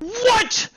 What?